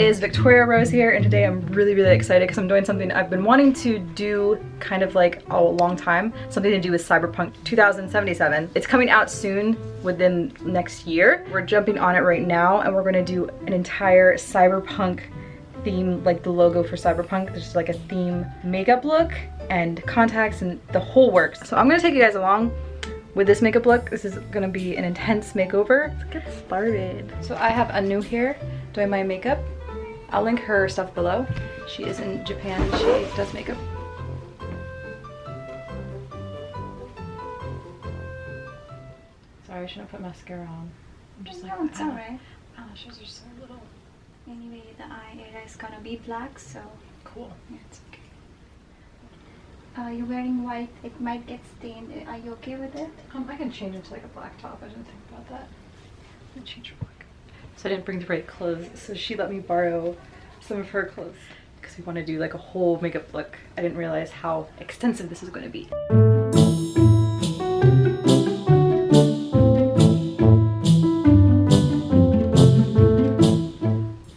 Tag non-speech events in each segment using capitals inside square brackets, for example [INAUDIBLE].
Hey guys, it is Victoria Rose here and today I'm really really excited because I'm doing something I've been wanting to do kind of like a long time. Something to do with Cyberpunk 2077. It's coming out soon within next year. We're jumping on it right now and we're going to do an entire Cyberpunk theme like the logo for Cyberpunk. There's like a theme makeup look and contacts and the whole works. So I'm going to take you guys along with this makeup look. This is gonna be an intense makeover. Let's get started. So I have Anu here doing my makeup. I'll link her stuff below. She is in Japan and she does makeup. Sorry, I shouldn't put mascara on. I'm just like, no, it's alright. Eyelashes are so little. Anyway, the eye area is gonna be black, so Cool. yeah, it's okay. Uh, you're wearing white, it might get stained. Are you okay with it? Um, I can change into like a black top. I didn't think about that. I'll change her black. So I didn't bring the right clothes, so she let me borrow some of her clothes because we want to do like a whole makeup look. I didn't realize how extensive this is going to be. So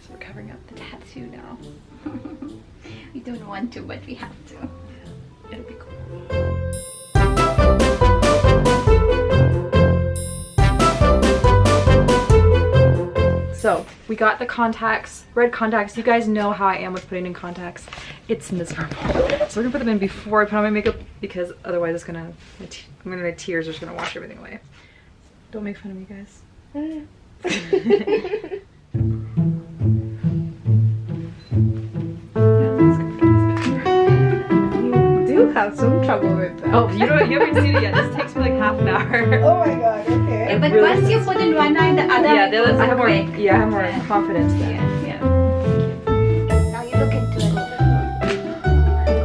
we're covering up the tattoo now. [LAUGHS] We don't want to, but we have to. So we got the contacts, red contacts. You guys know how I am with putting in contacts. It's miserable. So we're gonna put them in before I put on my makeup because otherwise it's gonna, my I'm gonna, my tears are just gonna wash everything away. Don't make fun of me guys. [LAUGHS] You do have some trouble with that. Oh, you don't, you haven't seen it yet. This takes me like half an hour. Oh my god, okay. Yeah, but really once you put in one eye, the yeah, eye the I have more, away. yeah, I have more confidence then. Yeah. Yeah. Now you look into it.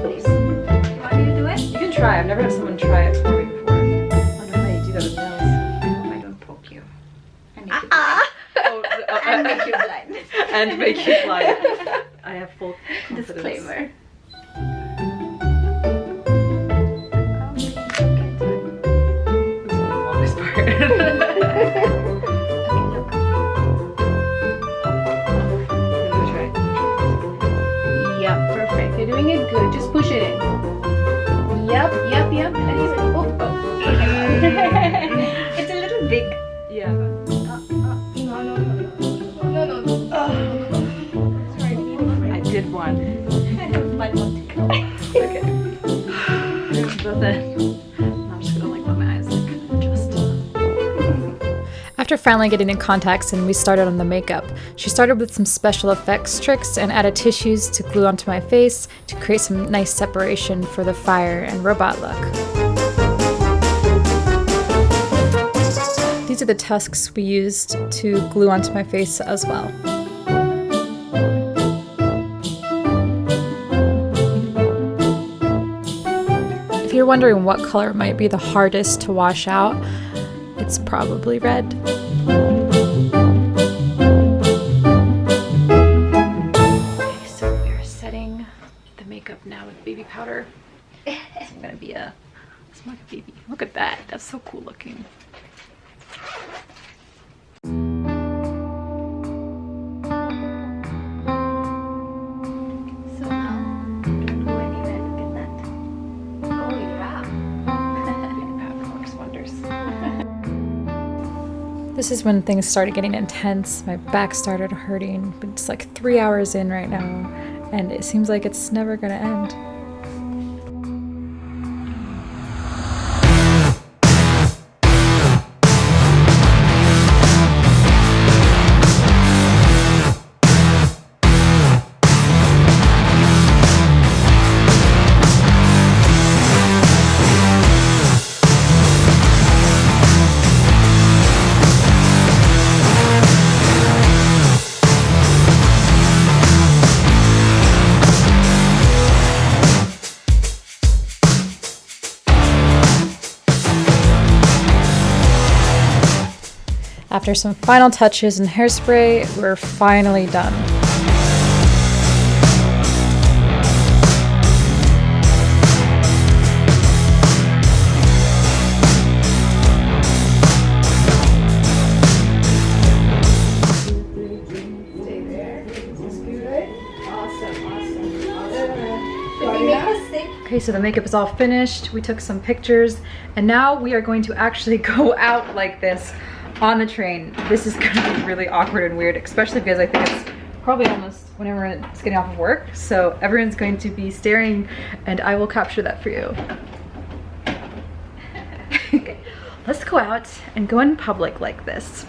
Please. You want me to do it? You can try. I've never had someone try it for me before. I don't know how you do that with nails. I don't poke you. And make you Oh, blind. uh, And make you blind. [LAUGHS] and make you blind. [LAUGHS] I have full confidence. Disclaimer. It's a little big. Yeah. No, no, no, no. No, no, no. Oh. I did one. I don't want to. Okay. Both in. I'm just gonna like let my eyes like adjust. After finally getting in contacts and we started on the makeup, she started with some special effects tricks and added tissues to glue onto my face to create some nice separation for the fire and robot look. These are the tusks we used to glue onto my face as well. If you're wondering what color might be the hardest to wash out, it's probably red. Okay, so we're setting the makeup now with baby powder. [LAUGHS] I'm gonna be a, a baby. Look at that, that's so cool looking. This is when things started getting intense. My back started hurting. It's like three hours in right now, and it seems like it's never gonna end. After some final touches and hairspray, we're finally done. Okay, so the makeup is all finished. We took some pictures and now we are going to actually [LAUGHS] go out like this on the train. This is [LAUGHS] gonna be really awkward and weird, especially because I think it's probably almost whenever it's getting off of work. So everyone's going to be staring and I will capture that for you. [LAUGHS] let's go out and go in public like this.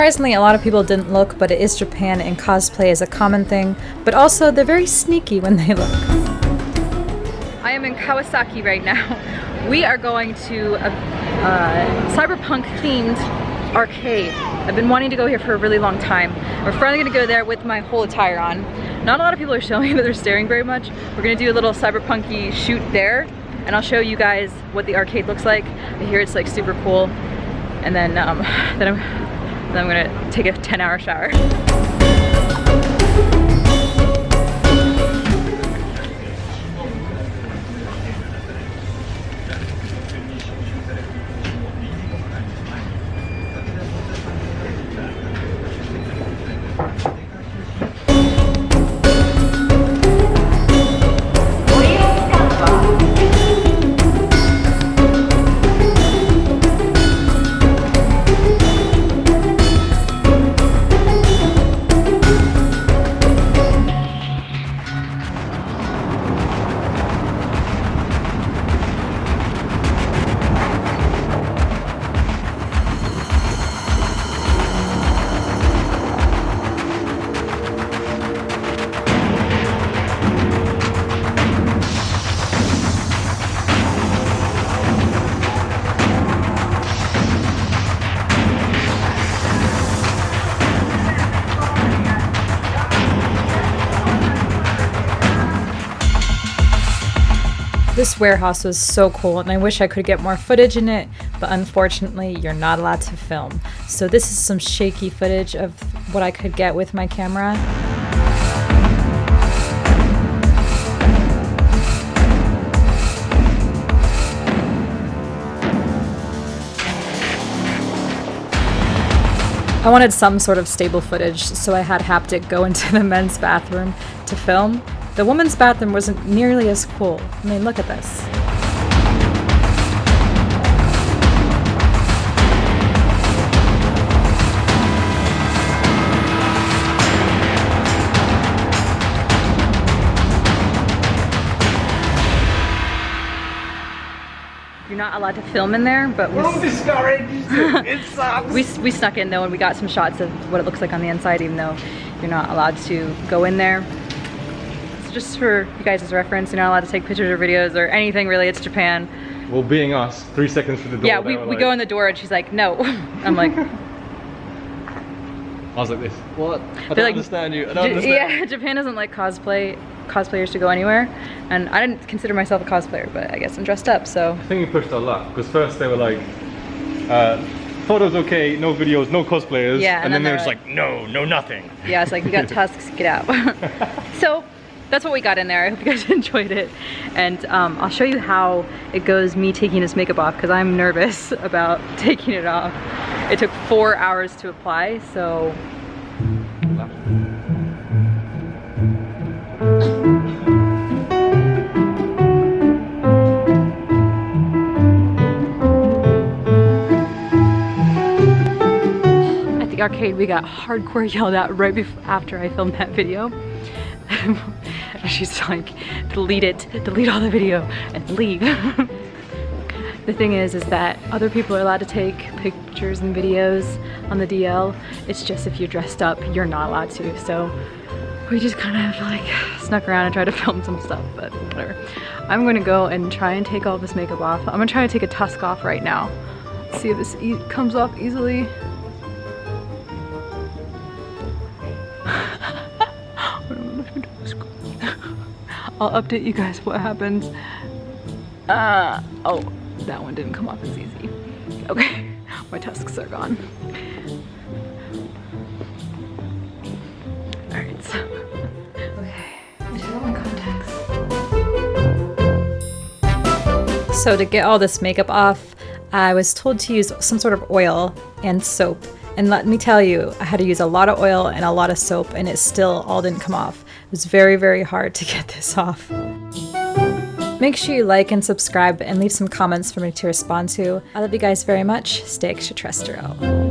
Surprisingly, a lot of people didn't look, but it is Japan and cosplay is a common thing, but also they're very sneaky when they look. I am in Kawasaki right now. [LAUGHS] We are going to a, a cyberpunk themed arcade. I've been wanting to go here for a really long time. We're finally gonna go there with my whole attire on. Not a lot of people are [LAUGHS] showing that they're staring very much. We're gonna do a little cyberpunky shoot there and I'll show you guys what the arcade looks like. I hear it's like super cool. And then, um, [LAUGHS] then I'm, then I'm gonna take a 10 hour shower. This warehouse was so cool and I wish I could get more footage in it, but unfortunately you're not allowed to film. So this is some shaky footage of what I could get with my camera. I wanted some sort of stable footage, so I had Haptic go [LAUGHS] into the men's bathroom to film. The women's bathroom wasn't nearly as cool. I mean, look at this. You're not allowed to film in there, but we, Don't discourage [LAUGHS] it. It sucks. we, we snuck in though and we got some shots of what it looks like on the inside even though you're not allowed to go in there. It's just for you guys' reference, you're not allowed to take pictures or videos or anything really, it's Japan. well, being us, three seconds to the door. yeah, we, we like- go in the door and she's like, no. [LAUGHS] I'm like, [LAUGHS] I was like this. What? I don't like, understand you. I don't understand. Yeah, Japan doesn't like cosplay cosplayers to go anywhere, and I didn't consider myself a cosplayer, but I guess I'm dressed up, so I think we pushed our luck because first they were like, uh, photos okay, no videos, no cosplayers. Yeah, and and, then, then they were they're just like, no, no nothing. yeah, it's like you got [LAUGHS] tusks, get out. so that's what we got in there. I hope you guys [LAUGHS] enjoyed it, and um, I'll show you how it goes. Me taking this makeup off because I'm nervous [LAUGHS] about [LAUGHS] taking it off. It took four hours to apply, so at the arcade we got hardcore yelled at right before after I filmed that video. [LAUGHS] She's like, delete it, delete all the video and leave. [LAUGHS] the thing is, is that other people are allowed to take pictures and videos on the DL. It's just if you're dressed up, you're not allowed to. So we just kind of like snuck around and tried to [LAUGHS] film some stuff, but whatever. I'm gonna go and try and take all this makeup off. I'm gonna try to take a tusk off right now. See if this e comes off easily. I'll update you guys what happens. Uh, oh, that one didn't come off as easy. Okay, [LAUGHS] My tusks are gone. So. Out my contacts. So to get all this makeup off, I was told to use some sort of oil and soap. And let me tell you, I had to use a lot of oil and a lot of soap and it still all didn't come off. It was very, very hard to [LAUGHS] get this off. Make sure you like and subscribe and leave some comments for me to respond to. I love you guys very much. Stay extraterrestrial.